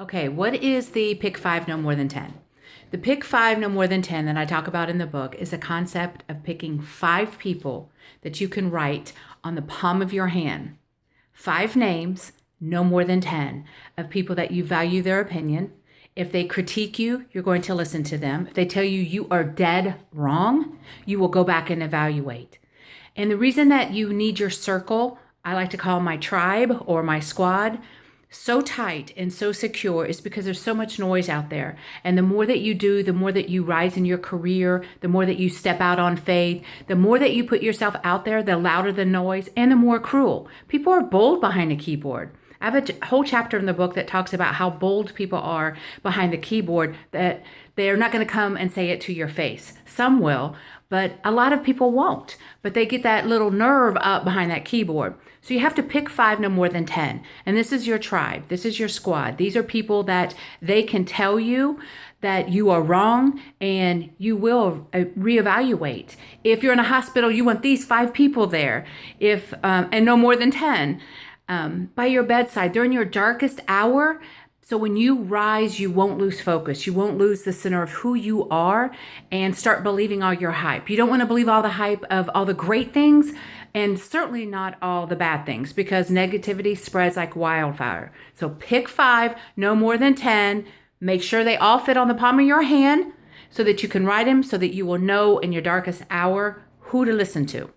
Okay, what is the pick five, no more than 10? The pick five, no more than 10 that I talk about in the book is a concept of picking five people that you can write on the palm of your hand. Five names, no more than 10, of people that you value their opinion. If they critique you, you're going to listen to them. If they tell you you are dead wrong, you will go back and evaluate. And the reason that you need your circle, I like to call my tribe or my squad, so tight and so secure is because there's so much noise out there. And the more that you do, the more that you rise in your career, the more that you step out on faith, the more that you put yourself out there, the louder the noise and the more cruel. People are bold behind a keyboard. I have a whole chapter in the book that talks about how bold people are behind the keyboard that they're not going to come and say it to your face. Some will, but a lot of people won't. But they get that little nerve up behind that keyboard. So you have to pick five, no more than 10. And this is your tribe. This is your squad. These are people that they can tell you that you are wrong and you will uh, reevaluate. If you're in a hospital, you want these five people there, if um, and no more than 10 um, by your bedside during your darkest hour. So when you rise, you won't lose focus. You won't lose the center of who you are and start believing all your hype. You don't want to believe all the hype of all the great things and certainly not all the bad things because negativity spreads like wildfire. So pick five, no more than 10. Make sure they all fit on the palm of your hand so that you can write them so that you will know in your darkest hour who to listen to.